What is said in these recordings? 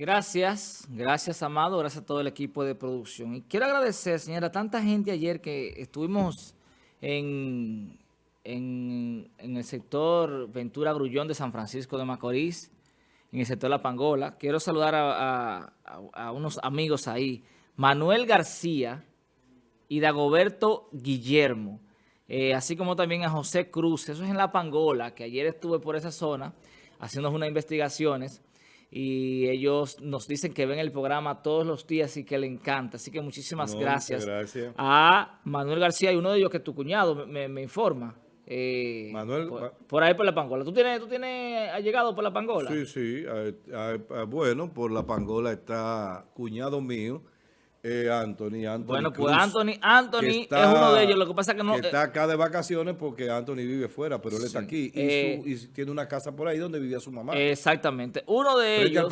Gracias, gracias Amado, gracias a todo el equipo de producción. Y quiero agradecer, señora, a tanta gente ayer que estuvimos en, en, el sector Ventura Grullón de San Francisco de Macorís, en el sector La Pangola. Quiero saludar a, unos amigos ahí, Manuel García y Dagoberto Guillermo, eh, así como también a José Cruz, eso es en La Pangola, que ayer estuve por esa zona haciendo unas investigaciones y ellos nos dicen que ven el programa todos los días y que le encanta. Así que muchísimas gracias, a Manuel García y uno de ellos que tu cuñado me, informa. Eh, Manuel, por, ahí por la Pangola. ¿Tú tienes, ¿Tú tienes, has llegado por la Pangola? Sí, sí. bueno, por la Pangola está cuñado mío eh, Anthony, Anthony. Bueno, pues Anthony, Anthony es uno de ellos. Lo que pasa es que no. está acá de vacaciones porque Anthony vive fuera, pero él está aquí. Eh, y, tiene una casa por ahí donde vivía su mamá. Exactamente. Uno de ellos.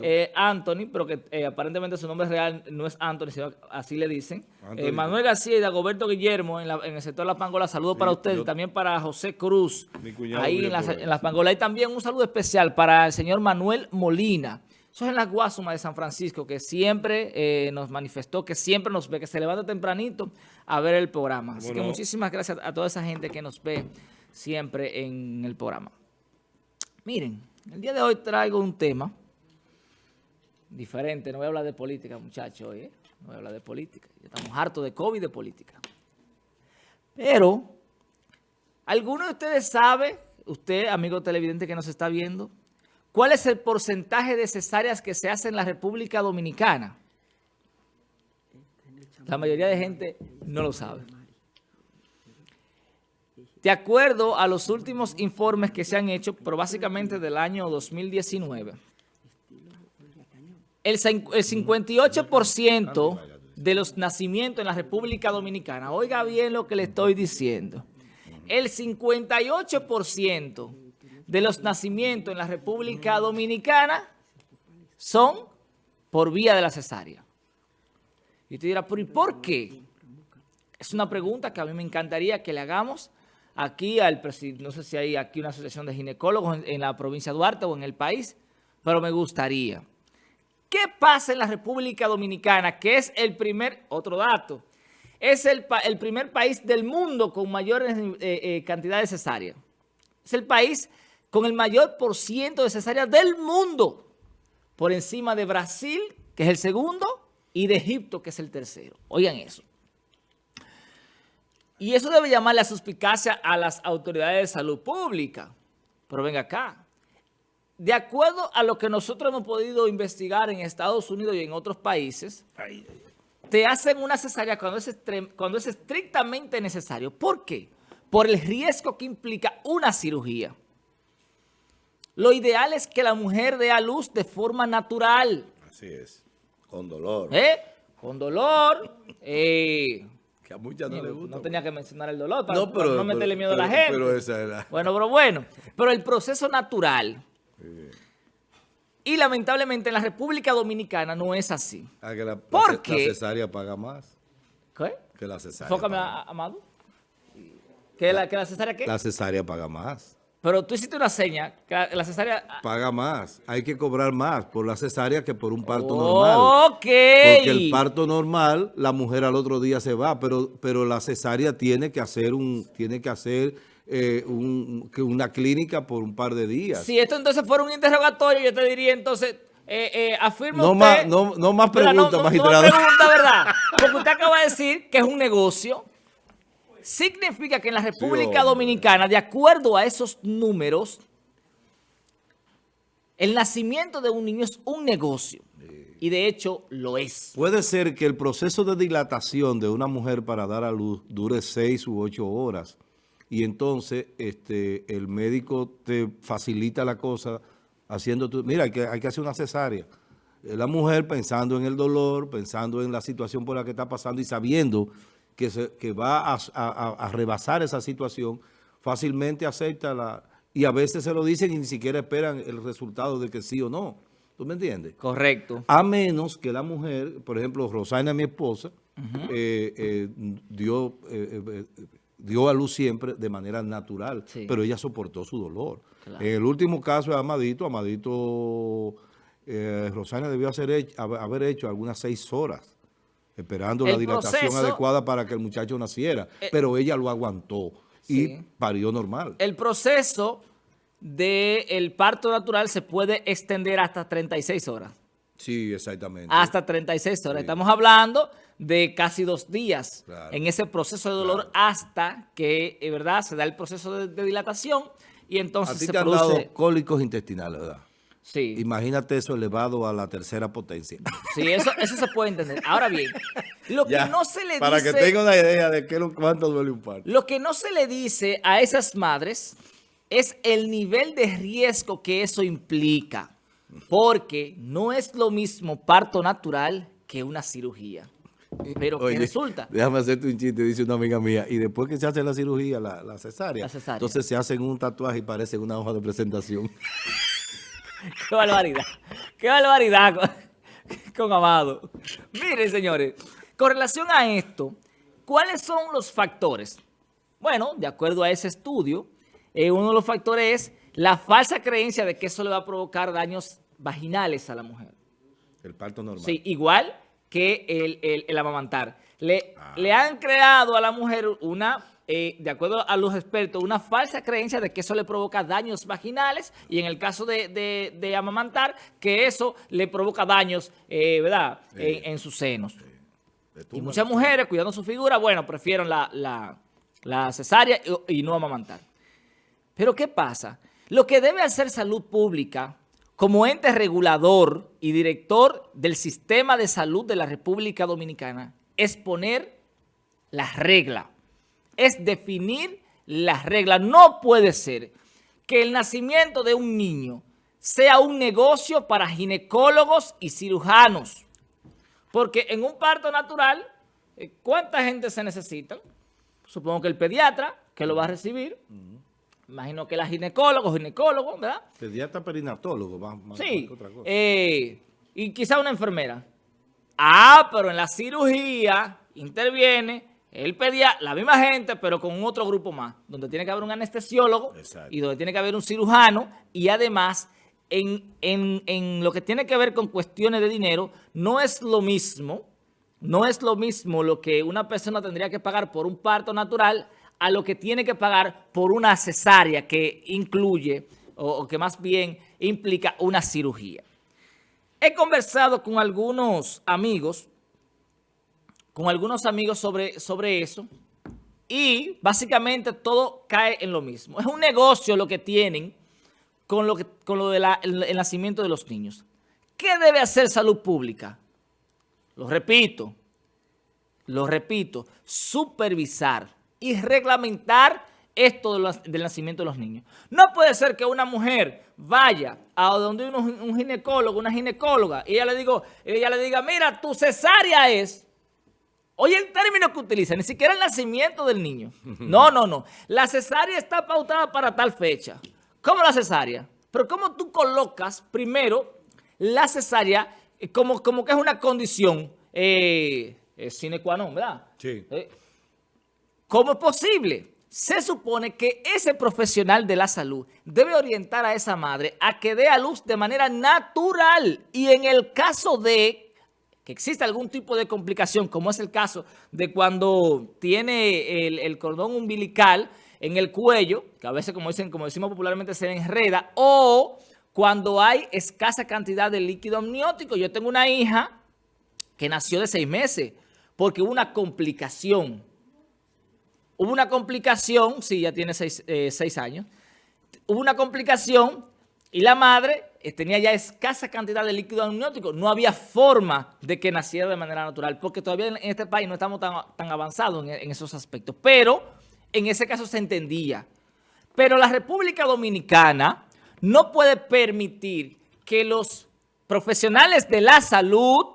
Eh, Anthony, pero que eh, aparentemente su nombre real no es Anthony, sino así le dicen. Manuel García y Dagoberto Guillermo en, el sector de La Pangola. Saludos para ustedes y también para José Cruz. ahí en las, en las Pangolas. Y también un saludo especial para el señor Manuel Molina. Eso es en la Guasuma de San Francisco, que siempre eh, nos manifestó, que siempre nos ve, que se levanta tempranito a ver el programa. Así que muchísimas gracias a toda esa gente que nos ve siempre en el programa. Miren, el día de hoy traigo un tema diferente. No voy a hablar de política, muchachos, ¿eh? No voy a hablar de política. Estamos hartos de COVID de política. Pero, ¿alguno de ustedes sabe, usted, amigo televidente que nos está viendo, ¿Cuál es el porcentaje de cesáreas que se hace en la República Dominicana? La mayoría de gente no lo sabe. De acuerdo a los últimos informes que se han hecho, pero básicamente del año 2019, el 58% de los nacimientos en la República Dominicana, oiga bien lo que le estoy diciendo, el 58% de los nacimientos en la República Dominicana son por vía de la cesárea. Y usted dirá, ¿pero y por qué? Es una pregunta que a mí me encantaría que le hagamos aquí al presidente, no sé si hay aquí una asociación de ginecólogos en, la provincia de Duarte o en el país, pero me gustaría. ¿Qué pasa en la República Dominicana? Que es el primer, otro dato, es el, primer país del mundo con mayor eh, eh, cantidad de cesárea. Es el país con el mayor por ciento de cesáreas del mundo, por encima de Brasil, que es el segundo, y de Egipto, que es el tercero. Oigan eso. Y eso debe llamar la suspicacia a las autoridades de salud pública. Pero venga acá. De acuerdo a lo que nosotros hemos podido investigar en Estados Unidos y en otros países, te hacen una cesárea cuando es, cuando es estrictamente necesario. ¿Por qué? Por el riesgo que implica una cirugía. Lo ideal es que la mujer dé a luz de forma natural. Así es, con dolor. ¿Eh? Con dolor. Eh, que a muchas no, le gusta. No tenía que mencionar el dolor para no, pero, no meterle miedo a la gente. Pero esa era. Bueno, pero bueno. Pero el proceso natural. Y lamentablemente en la República Dominicana no es así. Ah, que la, ¿Por qué? La cesárea paga más. ¿Qué? Que la cesárea. Fócame, Amado. ¿Que la, ¿Que la cesárea qué? La cesárea paga más. Pero tú hiciste una seña, que la cesárea... Paga más, hay que cobrar más por la cesárea que por un parto normal. Ok. Porque el parto normal, la mujer al otro día se va, pero, pero la cesárea tiene que hacer un, tiene que hacer eh, una clínica por un par de días. Si esto entonces fuera un interrogatorio, yo te diría entonces... Eh, eh, afirma no Más, no, no más preguntas, magistrado. No pregunta, ¿verdad? Porque usted acaba de decir que es un negocio significa que en la República Dominicana, de acuerdo a esos números, el nacimiento de un niño es un negocio. Y de hecho lo es. Puede ser que el proceso de dilatación de una mujer para dar a luz dure seis u ocho horas. Y entonces este, el médico te facilita la cosa haciendo... Tu, mira, hay que, hay que hacer una cesárea. La mujer pensando en el dolor, pensando en la situación por la que está pasando y sabiendo que, se, que va a, rebasar esa situación, fácilmente acepta la... Y a veces se lo dicen y ni siquiera esperan el resultado de que sí o no. ¿Tú me entiendes? Correcto. A menos que la mujer, por ejemplo, Rosana, mi esposa, eh, eh, dio, eh, dio a luz siempre de manera natural, pero ella soportó su dolor. En el último caso de Amadito, Amadito Rosana debió hacer, haber hecho algunas seis horas esperando la dilatación adecuada para que el muchacho naciera, eh, pero ella lo aguantó y parió normal. El proceso del parto natural se puede extender hasta 36 horas. Sí, exactamente. Hasta 36 horas. Estamos hablando de casi dos días en ese proceso de dolor hasta que, eh, ¿verdad?, se da el proceso de, dilatación y entonces a ti se te han dado cólicos intestinales, ¿verdad? Sí. Imagínate eso elevado a la tercera potencia. Sí, eso, eso se puede entender. Ahora bien, lo que no se le dice... Para que tenga una idea de qué, cuánto duele un parto. Lo que no se le dice a esas madres es el nivel de riesgo que eso implica. Porque no es lo mismo parto natural que una cirugía. Pero ¿qué resulta? Déjame hacerte un chiste, dice una amiga mía. Y después que se hace la cirugía, la, cesárea, entonces se hacen un tatuaje y parece una hoja de presentación. Qué barbaridad. Qué barbaridad con, con Amado. Miren, señores, con relación a esto, ¿cuáles son los factores? Bueno, de acuerdo a ese estudio, eh, uno de los factores es la falsa creencia de que eso le va a provocar daños vaginales a la mujer. El parto normal. Sí, igual que el, amamantar. Le, ah. le han creado a la mujer una, eh, de acuerdo a los expertos, una falsa creencia de que eso le provoca daños vaginales y en el caso de, amamantar, que eso le provoca daños, eh, ¿verdad?, en, sus senos. Y muchas mujeres, cuidando su figura, bueno, prefieren la, cesárea y no amamantar. Pero ¿qué pasa? Lo que debe hacer salud pública como ente regulador y director del sistema de salud de la República Dominicana es poner las reglas, es definir las reglas. No puede ser que el nacimiento de un niño sea un negocio para ginecólogos y cirujanos. Porque en un parto natural, eh, ¿cuánta gente se necesita? Supongo que el pediatra, que lo va a recibir, Imagino que la ginecólogo, ginecólogo, ¿verdad? Pediatra perinatólogo, más, sí, otra cosa. Eh, y quizá una enfermera. Ah, pero en la cirugía interviene el pediatra, la misma gente, pero con otro grupo más, donde tiene que haber un anestesiólogo y donde tiene que haber un cirujano y además en, en lo que tiene que ver con cuestiones de dinero, no es lo mismo, no es lo mismo lo que una persona tendría que pagar por un parto natural a lo que tiene que pagar por una cesárea que incluye o, que más bien implica una cirugía. He conversado con algunos amigos, con algunos amigos sobre, sobre eso y básicamente todo cae en lo mismo. Es un negocio lo que tienen con lo, con lo del nacimiento de los niños. ¿Qué debe hacer salud pública? Lo repito, lo repito, supervisar y reglamentar esto del nacimiento de los niños. No puede ser que una mujer vaya a donde un, un ginecólogo, una ginecóloga, y ella le, digo, ella le diga, mira, tu cesárea es... Oye el término que utiliza, ni siquiera el nacimiento del niño. No, no, no. La cesárea está pautada para tal fecha. ¿Cómo la cesárea? Pero ¿cómo tú colocas primero la cesárea como, como que es una condición eh, eh sine qua non, ¿verdad? Sí. Eh, ¿Cómo es posible? Se supone que ese profesional de la salud debe orientar a esa madre a que dé a luz de manera natural y en el caso de que exista algún tipo de complicación, como es el caso de cuando tiene el, cordón umbilical en el cuello, que a veces, como, dicen, como decimos popularmente, se enreda, o cuando hay escasa cantidad de líquido amniótico. Yo tengo una hija que nació de seis meses porque hubo una complicación Hubo una complicación, sí, ya tiene eh, seis, años, hubo una complicación y la madre eh, tenía ya escasa cantidad de líquido amniótico. No había forma de que naciera de manera natural, porque todavía en este país no estamos tan, avanzados en, en esos aspectos. Pero en ese caso se entendía. Pero la República Dominicana no puede permitir que los profesionales de la salud,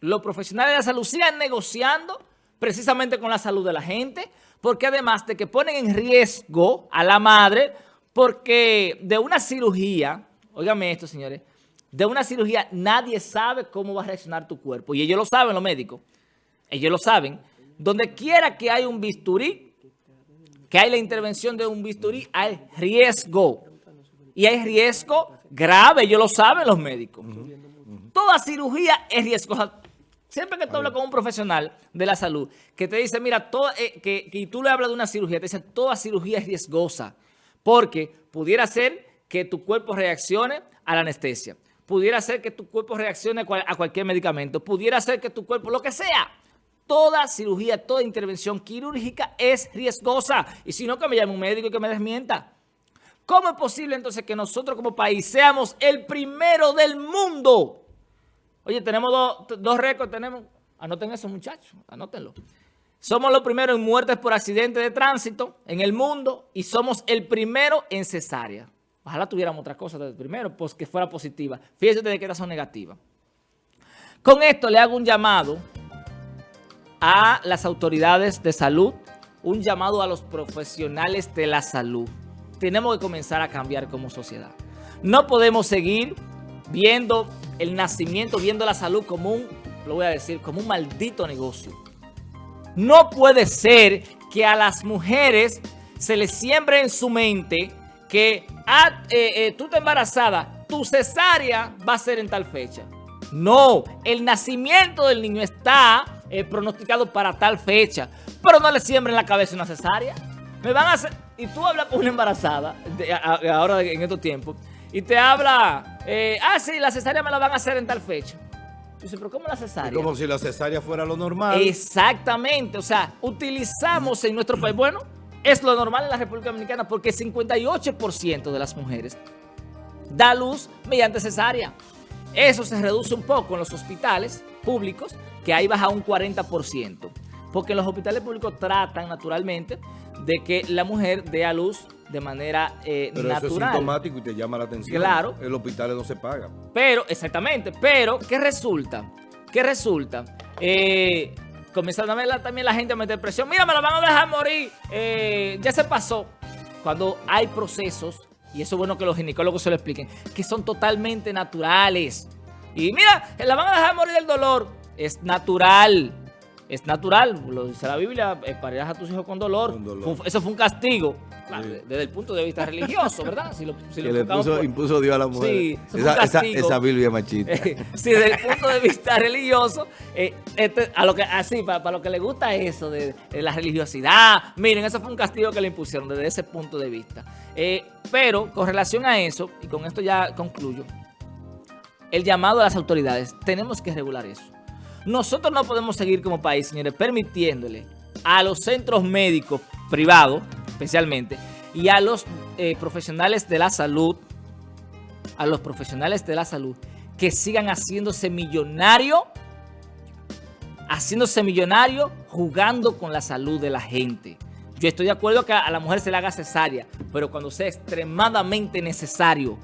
los profesionales de la salud sigan negociando precisamente con la salud de la gente, porque además de que ponen en riesgo a la madre, porque de una cirugía, óigame esto señores, de una cirugía nadie sabe cómo va a reaccionar tu cuerpo. Y ellos lo saben los médicos, ellos lo saben. Donde quiera que hay un bisturí, que hay la intervención de un bisturí, hay riesgo. Y hay riesgo grave, ellos lo saben los médicos. Toda cirugía es riesgosa. Siempre que tú hablas con un profesional de la salud que te dice, mira, todo, eh, que, que tú le hablas de una cirugía, te dice, toda cirugía es riesgosa porque pudiera ser que tu cuerpo reaccione a la anestesia, pudiera ser que tu cuerpo reaccione a cualquier medicamento, pudiera ser que tu cuerpo, lo que sea, toda cirugía, toda intervención quirúrgica es riesgosa. Y si no, que me llame un médico y que me desmienta. ¿Cómo es posible entonces que nosotros como país seamos el primero del mundo? Oye, tenemos dos, récords, tenemos, anoten eso muchachos, anótenlo. Somos los primeros en muertes por accidente de tránsito en el mundo y somos el primero en cesárea. Ojalá tuviéramos otra cosa desde primero, pues que fuera positiva. Fíjense de que estas son negativas. Con esto le hago un llamado a las autoridades de salud, un llamado a los profesionales de la salud. Tenemos que comenzar a cambiar como sociedad. No podemos seguir viendo el nacimiento, viendo la salud como un, lo voy a decir, como un maldito negocio. No puede ser que a las mujeres se les siembre en su mente que ah, eh, eh, tú te embarazada, tu cesárea va a ser en tal fecha. No, el nacimiento del niño está eh, pronosticado para tal fecha. Pero no le siembren la cabeza una cesárea. Me van a hacer... Y tú hablas con una embarazada, ahora en estos tiempos, y te habla, ah, sí, la cesárea me la van a hacer en tal fecha. Dice, pero ¿cómo la cesárea? como si la cesárea fuera lo normal. Exactamente, o sea, utilizamos en nuestro país, bueno, es lo normal en la República Dominicana porque 58% de las mujeres da luz mediante cesárea. Eso se reduce un poco en los hospitales públicos, que ahí baja un 40%. Porque los hospitales públicos tratan naturalmente de que la mujer dé a luz de manera eh, pero natural. Eso es sintomático y te llama la atención. Claro. El hospital no se paga. Pero, exactamente, pero, ¿qué resulta? ¿Qué resulta? Eh, comenzando a ver también la gente a meter presión. Mira, me la van a dejar morir. Eh, ya se pasó. Cuando hay procesos y eso es bueno que los ginecólogos se lo expliquen, que son totalmente naturales. Y mira, la van a dejar morir del dolor. Es natural. Es natural, lo dice la Biblia, eh, parirás a tus hijos con dolor. eso fue un castigo, desde el punto de vista religioso, ¿verdad? Si lo, que le impuso Dios a la mujer. Sí, esa, esa, Biblia machista. sí, desde el punto de vista religioso, eh, este, a lo que, así, para, lo que le gusta eso de, la religiosidad, miren, eso fue un castigo que le impusieron desde ese punto de vista. Eh, pero con relación a eso, y con esto ya concluyo, el llamado a las autoridades, tenemos que regular eso. Nosotros no podemos seguir como país, señores, permitiéndole a los centros médicos privados, especialmente, y a los eh, profesionales de la salud, a los profesionales de la salud, que sigan haciéndose millonarios, haciéndose millonarios, jugando con la salud de la gente. Yo estoy de acuerdo que a la mujer se le haga cesárea, pero cuando sea extremadamente necesario,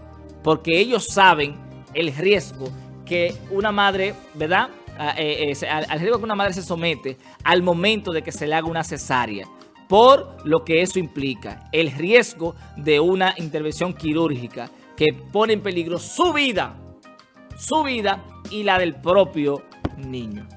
porque ellos saben el riesgo que una madre, ¿verdad?, eh, eh, al, riesgo que una madre se somete al momento de que se le haga una cesárea por lo que eso implica, el riesgo de una intervención quirúrgica que pone en peligro su vida, su vida y la del propio niño.